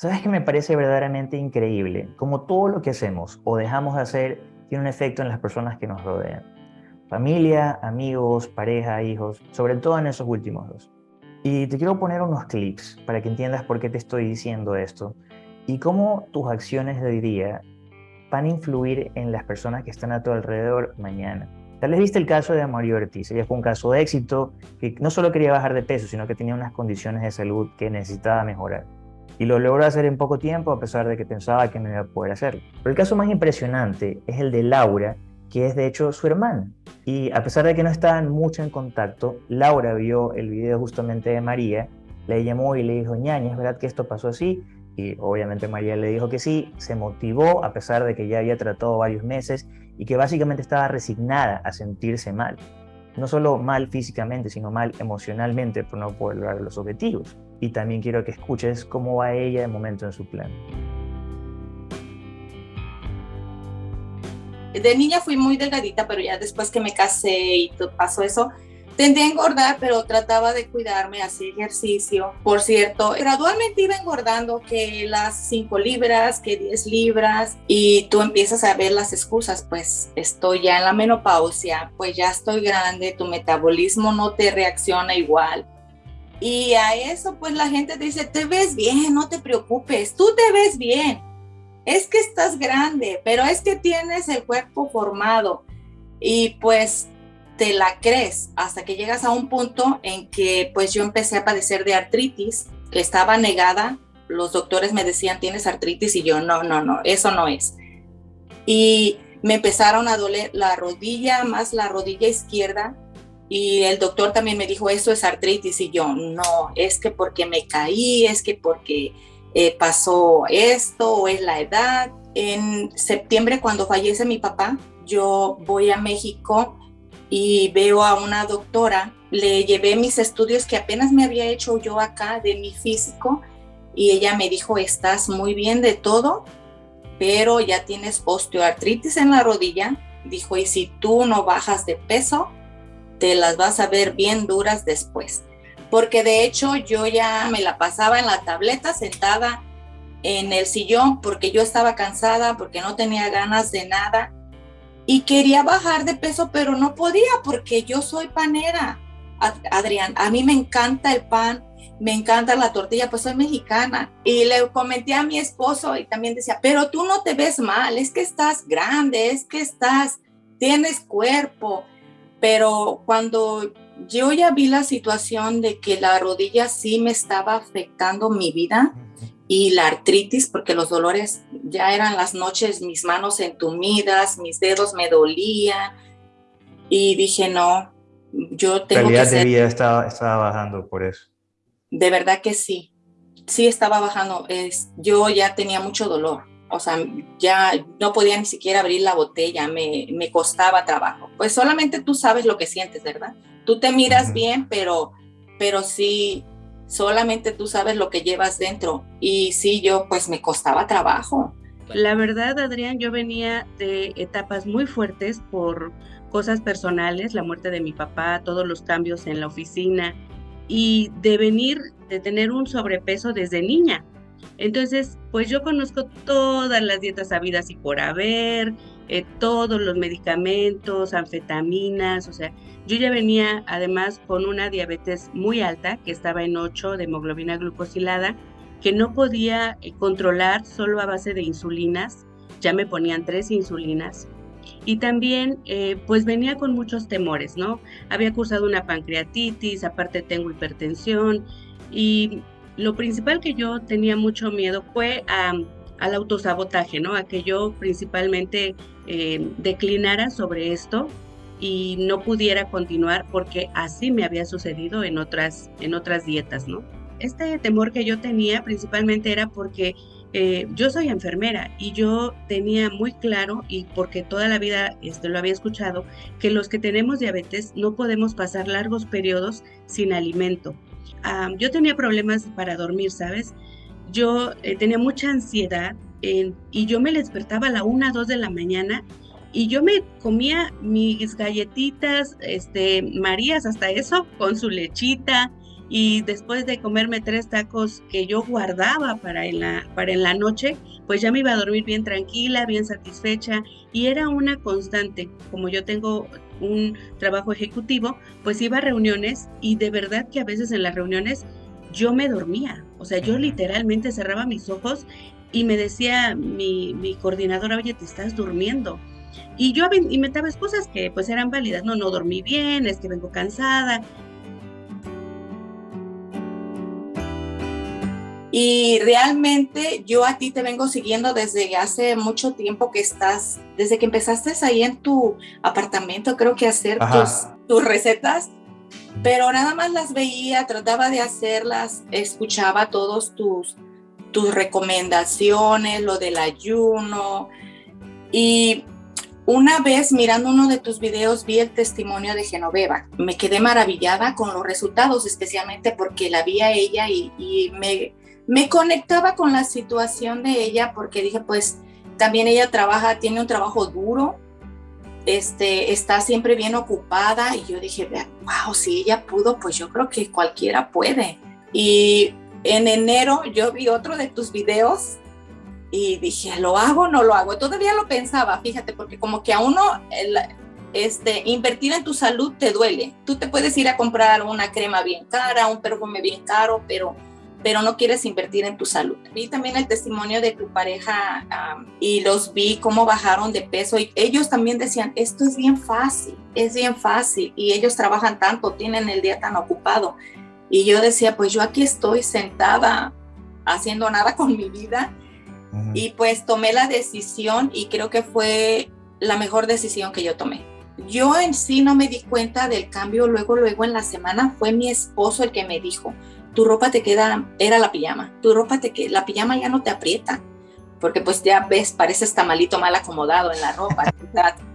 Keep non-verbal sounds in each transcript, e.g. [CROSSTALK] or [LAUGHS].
¿Sabes que me parece verdaderamente increíble? Como todo lo que hacemos o dejamos de hacer tiene un efecto en las personas que nos rodean. Familia, amigos, pareja, hijos, sobre todo en esos últimos dos. Y te quiero poner unos clips para que entiendas por qué te estoy diciendo esto y cómo tus acciones de hoy día van a influir en las personas que están a tu alrededor mañana. Tal vez viste el caso de Mario Ortiz. Ella fue un caso de éxito que no solo quería bajar de peso, sino que tenía unas condiciones de salud que necesitaba mejorar. Y lo logró hacer en poco tiempo, a pesar de que pensaba que no iba a poder hacerlo. Pero el caso más impresionante es el de Laura, que es de hecho su hermana. Y a pesar de que no estaban mucho en contacto, Laura vio el video justamente de María, le llamó y le dijo, ñaña, ¿es verdad que esto pasó así? Y obviamente María le dijo que sí, se motivó a pesar de que ya había tratado varios meses y que básicamente estaba resignada a sentirse mal. No solo mal físicamente, sino mal emocionalmente por no poder lograr los objetivos. Y también quiero que escuches cómo va ella de momento en su plan. De niña fui muy delgadita, pero ya después que me casé y pasó eso, Tendía a engordar, pero trataba de cuidarme, hacía ejercicio. Por cierto, gradualmente iba engordando que las 5 libras, que 10 libras, y tú empiezas a ver las excusas, pues estoy ya en la menopausia, pues ya estoy grande, tu metabolismo no te reacciona igual. Y a eso pues la gente dice, te ves bien, no te preocupes, tú te ves bien. Es que estás grande, pero es que tienes el cuerpo formado. Y pues te la crees hasta que llegas a un punto en que pues yo empecé a padecer de artritis, que estaba negada. Los doctores me decían, tienes artritis y yo, no, no, no, eso no es. Y me empezaron a doler la rodilla, más la rodilla izquierda. Y el doctor también me dijo, eso es artritis. Y yo, no, es que porque me caí, es que porque eh, pasó esto o es la edad. En septiembre, cuando fallece mi papá, yo voy a México y veo a una doctora, le llevé mis estudios que apenas me había hecho yo acá de mi físico y ella me dijo, estás muy bien de todo, pero ya tienes osteoartritis en la rodilla. Dijo, y si tú no bajas de peso, te las vas a ver bien duras después. Porque de hecho yo ya me la pasaba en la tableta sentada en el sillón porque yo estaba cansada, porque no tenía ganas de nada y quería bajar de peso, pero no podía porque yo soy panera. Adrián, a mí me encanta el pan, me encanta la tortilla, pues soy mexicana. Y le comenté a mi esposo y también decía, pero tú no te ves mal, es que estás grande, es que estás, tienes cuerpo. Pero cuando yo ya vi la situación de que la rodilla sí me estaba afectando mi vida, y la artritis, porque los dolores ya eran las noches, mis manos entumidas, mis dedos me dolían y dije, no, yo tengo calidad que de vida estaba, estaba bajando por eso. De verdad que sí, sí estaba bajando, es, yo ya tenía mucho dolor, o sea, ya no podía ni siquiera abrir la botella, me, me costaba trabajo. Pues solamente tú sabes lo que sientes, ¿verdad? Tú te miras bien, pero, pero sí, solamente tú sabes lo que llevas dentro. Y sí, yo pues me costaba trabajo. La verdad, Adrián, yo venía de etapas muy fuertes por cosas personales, la muerte de mi papá, todos los cambios en la oficina y de venir, de tener un sobrepeso desde niña. Entonces, pues yo conozco todas las dietas habidas y por haber, eh, todos los medicamentos, anfetaminas, o sea, yo ya venía además con una diabetes muy alta, que estaba en 8 de hemoglobina glucosilada, que no podía eh, controlar solo a base de insulinas, ya me ponían tres insulinas. Y también, eh, pues venía con muchos temores, ¿no? Había cursado una pancreatitis, aparte tengo hipertensión y lo principal que yo tenía mucho miedo fue al autosabotaje, ¿no? A que yo principalmente eh, declinara sobre esto y no pudiera continuar porque así me había sucedido en otras, en otras dietas, ¿no? Este temor que yo tenía principalmente era porque eh, yo soy enfermera y yo tenía muy claro, y porque toda la vida este, lo había escuchado, que los que tenemos diabetes no podemos pasar largos periodos sin alimento. Yo tenía problemas para dormir, ¿sabes? Yo eh, tenía mucha ansiedad y yo me despertaba a la una, dos de la mañana y yo me comía mis galletitas, este, Marías, hasta eso, con su lechita, y después de comerme tres tacos que yo guardaba para en la, para en la noche, pues ya me iba a dormir bien tranquila, bien satisfecha y era una constante. Como yo tengo un trabajo ejecutivo, pues iba a reuniones y de verdad que a veces en las reuniones yo me dormía, o sea, yo literalmente cerraba mis ojos y me decía mi, mi coordinadora, oye, te estás durmiendo. Y yo inventaba excusas que pues eran válidas, no, no dormí bien, es que vengo cansada, Y realmente yo a ti te vengo siguiendo desde hace mucho tiempo que estás, desde que empezaste ahí en tu apartamento, creo que hacer tus, tus, recetas, pero nada más las veía, trataba de hacerlas, escuchaba todos tus, tus recomendaciones, lo del ayuno. Y una vez mirando uno de tus videos vi el testimonio de Genoveva. Me quedé maravillada con los resultados, especialmente porque la vi a ella y, y me me conectaba con la situación de ella porque dije, pues también ella trabaja, tiene un trabajo duro, este, está siempre bien ocupada y yo dije, wow, si ella pudo, pues yo creo que cualquiera puede. Y en enero yo vi otro de tus videos y dije, ¿lo hago o no lo hago? Todavía lo pensaba, fíjate, porque como que a uno este, invertir en tu salud te duele. Tú te puedes ir a comprar una crema bien cara, un perfume bien caro, pero pero no quieres invertir en tu salud. Vi también el testimonio de tu pareja y los vi cómo bajaron de peso y ellos también decían, esto es bien fácil, es bien fácil y ellos trabajan tanto, tienen el día tan ocupado. Y yo decía, pues yo aquí estoy sentada haciendo nada con mi vida y pues tomé la decisión y creo que fue la mejor decisión que yo tomé. Yo en sí no me di cuenta del cambio luego, luego en la semana, fue mi esposo el que me dijo, tu ropa te queda, era la pijama, tu ropa te queda, la pijama ya no te aprieta, porque pues ya ves, pareces tamalito mal acomodado en la ropa. [LAUGHS]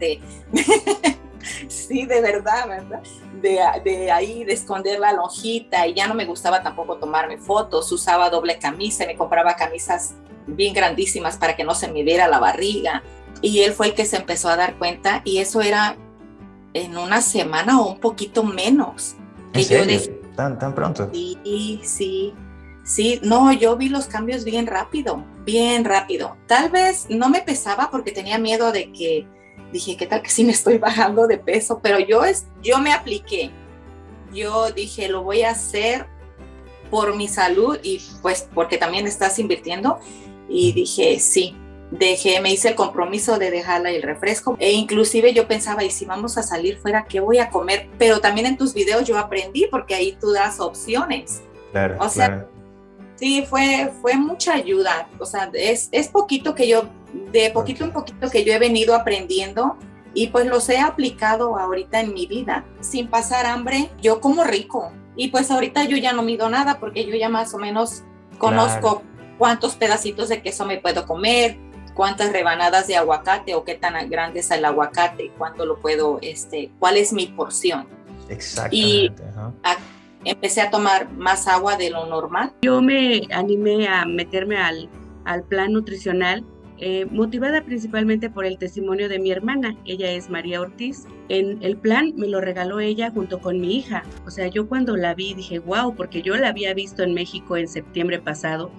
[LAUGHS] sí, de verdad, ¿verdad? De, de, ahí, de esconder la lonjita y ya no me gustaba tampoco tomarme fotos, usaba doble camisa, me compraba camisas bien grandísimas para que no se me viera la barriga. Y él fue el que se empezó a dar cuenta y eso era en una semana o un poquito menos. Que yo tan, pronto. Sí, sí, sí. No, yo vi los cambios bien rápido, bien rápido. Tal vez no me pesaba porque tenía miedo de que, dije, ¿qué tal que sí me estoy bajando de peso? Pero yo, es, yo me apliqué. Yo dije, lo voy a hacer por mi salud y pues porque también estás invirtiendo. Y dije, sí, dejé, me hice el compromiso de dejarla el refresco e inclusive yo pensaba, y si vamos a salir fuera, ¿qué voy a comer? Pero también en tus videos yo aprendí porque ahí tú das opciones. Claro. O sea, sí, fue, fue mucha ayuda. O sea, es, es poquito que yo, de poquito en poquito que yo he venido aprendiendo y pues los he aplicado ahorita en mi vida. Sin pasar hambre, yo como rico. Y pues ahorita yo ya no mido nada porque yo ya más o menos conozco cuántos pedacitos de queso me puedo comer, cuántas rebanadas de aguacate o qué tan grande es el aguacate, cuánto lo puedo, este, cuál es mi porción. Exactamente. Y empecé a tomar más agua de lo normal. Yo me animé a meterme al, al plan nutricional eh, motivada principalmente por el testimonio de mi hermana. Ella es María Ortiz. En el plan me lo regaló ella junto con mi hija. O sea, yo cuando la vi dije, wow, porque yo la había visto en México en septiembre pasado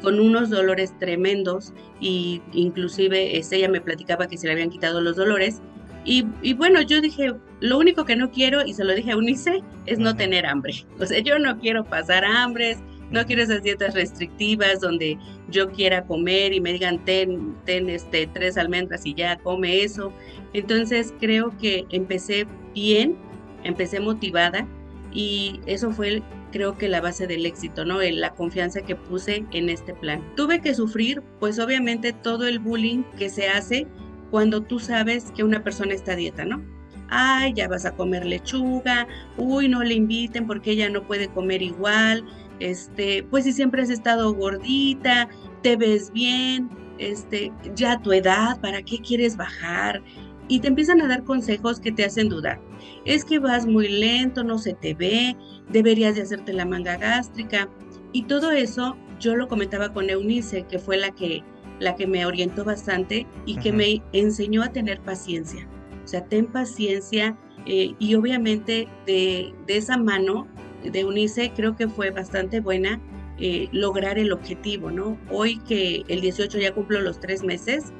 con unos dolores tremendos y inclusive este, ella me platicaba que se le habían quitado los dolores. Y, y, bueno, yo dije, lo único que no quiero, y se lo dije a Unice, es no tener hambre. O sea, yo no quiero pasar hambres, no quiero esas dietas restrictivas donde yo quiera comer y me digan, ten, ten este, tres almendras y ya come eso. Entonces creo que empecé bien, empecé motivada y eso fue creo que la base del éxito, ¿no? La confianza que puse en este plan. Tuve que sufrir, pues obviamente todo el bullying que se hace cuando tú sabes que una persona está a dieta, ¿no? Ay, ya vas a comer lechuga, uy, no le inviten porque ella no puede comer igual, este, pues si siempre has estado gordita, te ves bien, este, ya tu edad, ¿para qué quieres bajar? Y te empiezan a dar consejos que te hacen dudar. Es que vas muy lento, no se te ve, deberías de hacerte la manga gástrica. Y todo eso yo lo comentaba con Eunice, que fue la que, la que me orientó bastante y que me enseñó a tener paciencia. O sea, ten paciencia eh, y obviamente de, de esa mano de Unice creo que fue bastante buena eh, lograr el objetivo, ¿no? Hoy que el 18 ya cumplo los tres meses,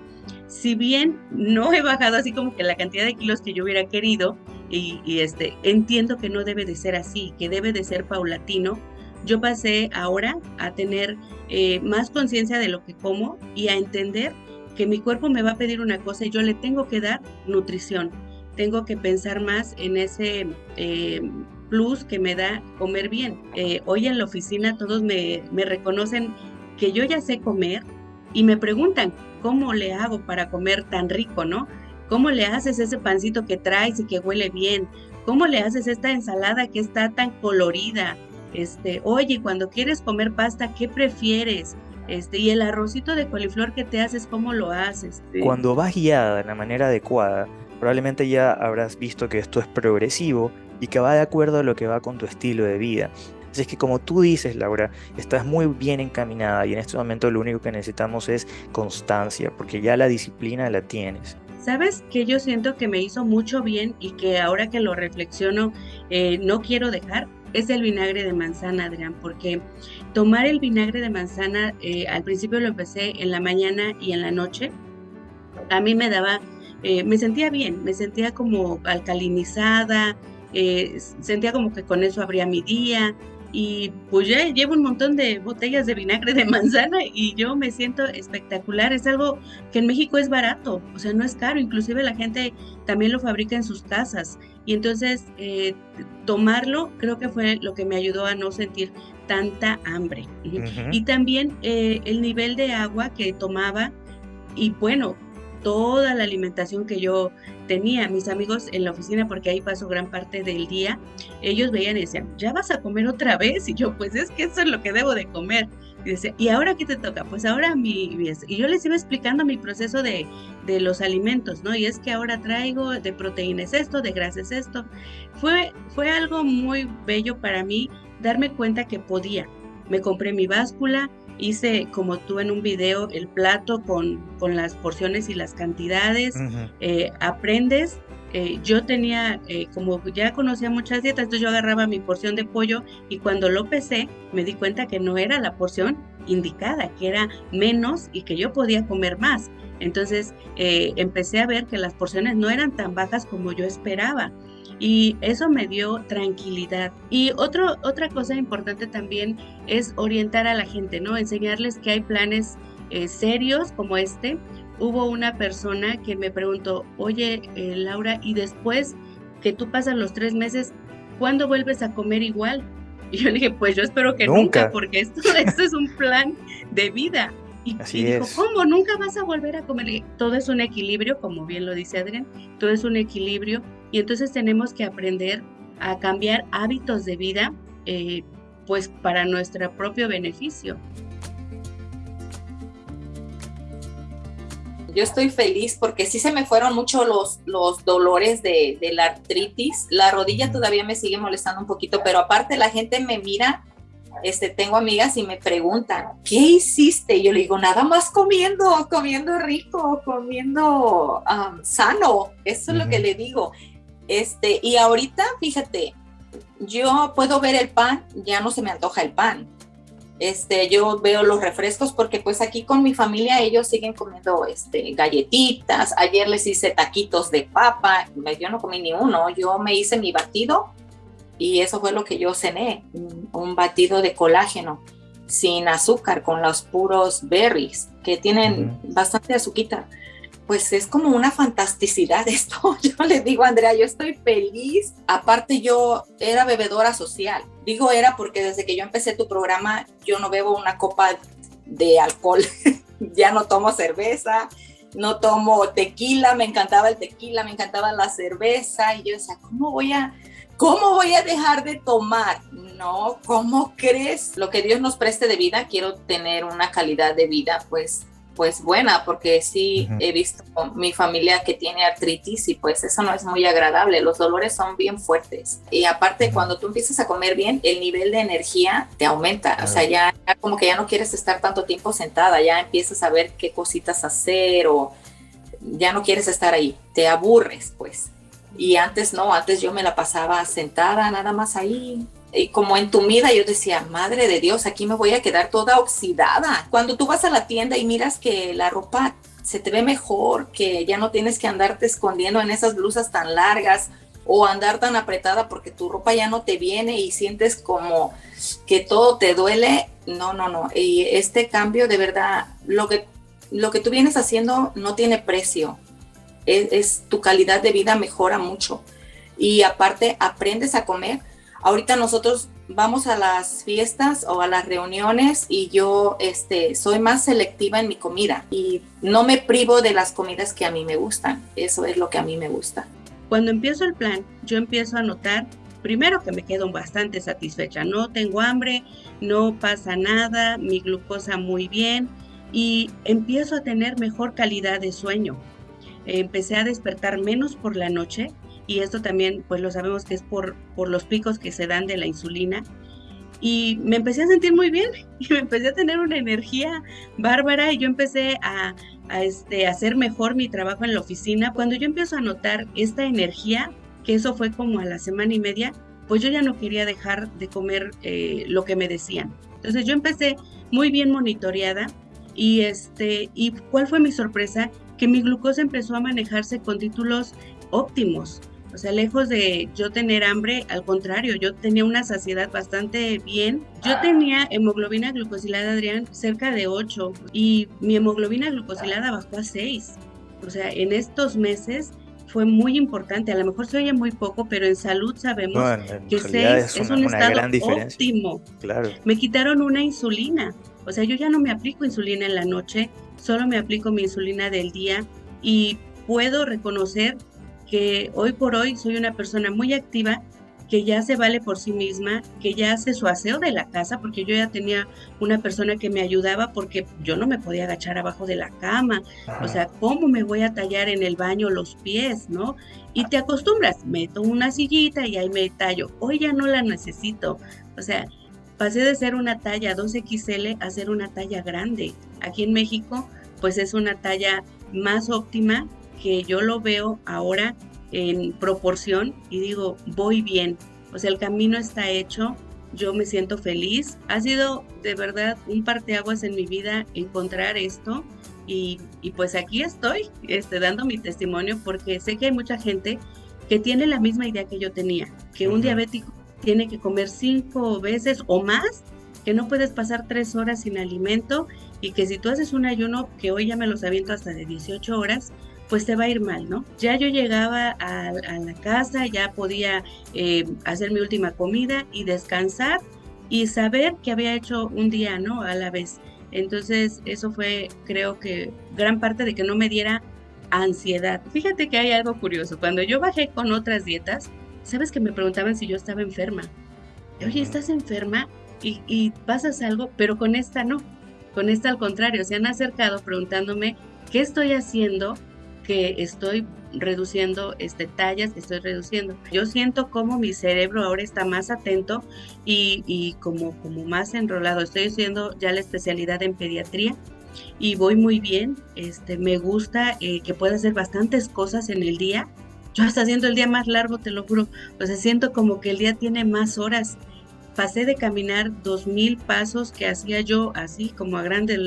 si bien no he bajado así como que la cantidad de kilos que yo hubiera querido, y, este, entiendo que no debe de ser así, que debe de ser paulatino, yo pasé ahora a tener eh, más conciencia de lo que como y a entender que mi cuerpo me va a pedir una cosa y yo le tengo que dar nutrición. Tengo que pensar más en ese eh, plus que me da comer bien. Eh, hoy en la oficina todos me, me reconocen que yo ya sé comer y me preguntan cómo le hago para comer tan rico, ¿no? ¿Cómo le haces ese pancito que traes y que huele bien? ¿Cómo le haces esta ensalada que está tan colorida? Este, oye, cuando quieres comer pasta, ¿qué prefieres? Este, y el arrocito de coliflor que te haces, ¿cómo lo haces? Cuando vas guiada de la manera adecuada, probablemente ya habrás visto que esto es progresivo y que va de acuerdo a lo que va con tu estilo de vida. Así es que como tú dices, Laura, estás muy bien encaminada y en este momento lo único que necesitamos es constancia, porque ya la disciplina la tienes. ¿Sabes que yo siento que me hizo mucho bien y que ahora que lo reflexiono eh, no quiero dejar? Es el vinagre de manzana, Adrián, porque tomar el vinagre de manzana, eh, al principio lo empecé en la mañana y en la noche, a mí me daba, eh, me sentía bien, me sentía como alcalinizada, sentía como que con eso abría mi día, y pues ya llevo un montón de botellas de vinagre de manzana y yo me siento espectacular. Es algo que en México es barato, o sea, no es caro, inclusive la gente también lo fabrica en sus casas. Y entonces eh, tomarlo creo que fue lo que me ayudó a no sentir tanta hambre. Y también eh, el nivel de agua que tomaba y bueno, toda la alimentación que yo tenía. Mis amigos en la oficina, porque ahí paso gran parte del día, ellos veían y decían, ¿ya vas a comer otra vez? Y yo, pues es que eso es lo que debo de comer. Y decía, ¿y ahora qué te toca? Pues ahora mi... Y yo les iba explicando mi proceso de, de los alimentos, ¿no? Y es que ahora traigo de proteínas esto, de grasas esto. Fue, fue algo muy bello para mí darme cuenta que podía. Me compré mi báscula, hice como tú en un video el plato con, con las porciones y las cantidades, eh, aprendes. Eh, yo tenía, eh, como ya conocía muchas dietas, entonces yo agarraba mi porción de pollo y cuando lo pesé me di cuenta que no era la porción indicada, que era menos y que yo podía comer más. Entonces empecé a ver que las porciones no eran tan bajas como yo esperaba y eso me dio tranquilidad. Y otro, otra cosa importante también es orientar a la gente, ¿no? Enseñarles que hay planes eh, serios como este. Hubo una persona que me preguntó, oye, eh, Laura, y después que tú pasas los tres meses, ¿cuándo vuelves a comer igual? [LAUGHS] Y yo le dije, pues yo espero que nunca, porque esto, [LAUGHS] esto es un plan de vida. Y, dijo, ¿cómo? ¿Nunca vas a volver a comer? Todo es un equilibrio, como bien lo dice Adrián, todo es un equilibrio y entonces tenemos que aprender a cambiar hábitos de vida, eh, pues para nuestro propio beneficio. Yo estoy feliz porque sí se me fueron mucho los, los dolores de, de la artritis. La rodilla todavía me sigue molestando un poquito, pero aparte la gente me mira este, tengo amigas y me preguntan, ¿qué hiciste? Y yo le digo, nada más comiendo, comiendo rico, comiendo um, sano. Eso es lo que le digo. Este, y ahorita, fíjate, yo puedo ver el pan, ya no se me antoja el pan. Este, yo veo los refrescos porque pues aquí con mi familia ellos siguen comiendo este, galletitas. Ayer les hice taquitos de papa, yo no comí ni uno, yo me hice mi batido y eso fue lo que yo cené, un batido de colágeno sin azúcar, con los puros berries, que tienen bastante azúcar. Pues es como una fantasticidad [LAUGHS] esto. Yo le digo, Andrea, yo estoy feliz. Aparte, yo era bebedora social. Digo era porque desde que yo empecé tu programa, yo no bebo una copa de alcohol. [LAUGHS] ya no tomo cerveza, no tomo tequila, me encantaba el tequila, me encantaba la cerveza. Y yo decía, ¿cómo voy a ¿Cómo voy a dejar de tomar? No, ¿cómo crees? Lo que Dios nos preste de vida, quiero tener una calidad de vida, pues, pues buena, porque sí he visto mi familia que tiene artritis y pues eso no es muy agradable. Los dolores son bien fuertes. Y aparte, cuando tú empiezas a comer bien, el nivel de energía te aumenta. O sea, ya, ya como que ya no quieres estar tanto tiempo sentada, ya empiezas a ver qué cositas hacer o ya no quieres estar ahí. Te aburres, pues. Y antes no, antes yo me la pasaba sentada nada más ahí, como entumida, yo decía, madre de Dios, aquí me voy a quedar toda oxidada. Cuando tú vas a la tienda y miras que la ropa se te ve mejor, que ya no tienes que andarte escondiendo en esas blusas tan largas o andar tan apretada porque tu ropa ya no te viene y sientes como que todo te duele. No, no, no. Y este cambio de verdad, lo que, lo que tú vienes haciendo no tiene precio. Es, tu calidad de vida mejora mucho. Y aparte aprendes a comer. Ahorita nosotros vamos a las fiestas o a las reuniones y yo este, soy más selectiva en mi comida y no me privo de las comidas que a mí me gustan. Eso es lo que a mí me gusta. Cuando empiezo el plan, yo empiezo a notar, primero que me quedo bastante satisfecha, no tengo hambre, no pasa nada, mi glucosa muy bien y empiezo a tener mejor calidad de sueño. Empecé a despertar menos por la noche y esto también pues lo sabemos que es por, por los picos que se dan de la insulina y me empecé a sentir muy bien [LAUGHS] y me empecé a tener una energía bárbara y yo empecé a, este, hacer mejor mi trabajo en la oficina. Cuando yo empiezo a notar esta energía, que eso fue como a la semana y media, pues yo ya no quería dejar de comer eh, lo que me decían. Entonces yo empecé muy bien monitoreada y este y cuál fue mi sorpresa que mi glucosa empezó a manejarse con títulos óptimos. O sea, lejos de yo tener hambre, al contrario, yo tenía una saciedad bastante bien. Yo tenía hemoglobina glucosilada, Adrián, cerca de 8 y mi hemoglobina glucosilada bajó a 6. O sea, en estos meses fue muy importante. A lo mejor se oye muy poco, pero en salud sabemos que 6 es, un estado óptimo. Claro. Me quitaron una insulina. O sea, yo ya no me aplico insulina en la noche, solo me aplico mi insulina del día y puedo reconocer que hoy por hoy soy una persona muy activa, que ya se vale por sí misma, que ya hace su aseo de la casa, porque yo ya tenía una persona que me ayudaba porque yo no me podía agachar abajo de la cama. O sea, ¿cómo me voy a tallar en el baño los pies, no? Y te acostumbras, meto una sillita y ahí me tallo. Hoy ya no la necesito. O sea, pasé de ser una talla 2XL a ser una talla grande. Aquí en México, pues es una talla más óptima que yo lo veo ahora en proporción y digo, voy bien. O sea, el camino está hecho, yo me siento feliz. Ha sido de verdad un parteaguas en mi vida encontrar esto y, pues aquí estoy este, dando mi testimonio porque sé que hay mucha gente que tiene la misma idea que yo tenía, que un diabético tiene que comer cinco veces o más, que no puedes pasar tres horas sin alimento y que si tú haces un ayuno, que hoy ya me los aviento hasta de 18 horas, pues te va a ir mal, ¿no? Ya yo llegaba a, la casa, ya podía eh, hacer mi última comida y descansar y saber que había hecho un día, ¿no? A la vez. Entonces, eso fue, creo que, gran parte de que no me diera ansiedad. Fíjate que hay algo curioso. Cuando yo bajé con otras dietas, sabes que me preguntaban si yo estaba enferma. Oye, ¿estás enferma? Y, y pasas algo, pero con esta no. Con esta al contrario, se han acercado preguntándome qué estoy haciendo que estoy reduciendo este, tallas, que estoy reduciendo. Yo siento como mi cerebro ahora está más atento y, y como, como más enrolado. Estoy haciendo ya la especialidad en pediatría y voy muy bien. Este, me gusta eh, que pueda hacer bastantes cosas en el día. Yo hasta haciendo el día más largo, te lo juro. O sea, siento como que el día tiene más horas. Pasé de caminar dos mil pasos que hacía yo así como a, grandes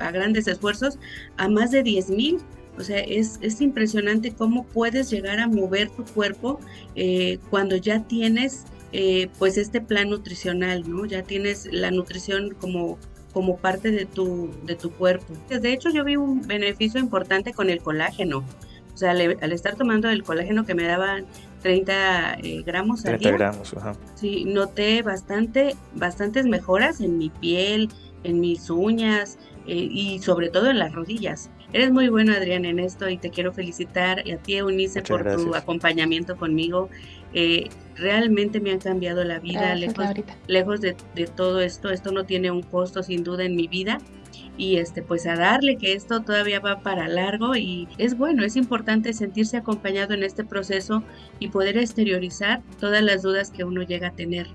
a grandes esfuerzos a más de diez mil o sea, es, es impresionante cómo puedes llegar a mover tu cuerpo eh, cuando ya tienes eh, pues este plan nutricional, ¿no? Ya tienes la nutrición como, como parte de tu, de tu cuerpo. De hecho, yo vi un beneficio importante con el colágeno. O sea, al, estar tomando el colágeno que me daban 30 eh, gramos al 30 gramos, ajá. Sí, noté bastante, bastantes mejoras en mi piel, en mis uñas y sobre todo en las rodillas. Eres muy bueno, Adrián, en esto y te quiero felicitar y a ti, Eunice, por tu acompañamiento conmigo. Eh, realmente me han cambiado la vida, lejos, lejos de, de, todo esto. Esto no tiene un costo, sin duda, en mi vida. Y este, pues a darle que esto todavía va para largo y es bueno, es importante sentirse acompañado en este proceso y poder exteriorizar todas las dudas que uno llega a tener.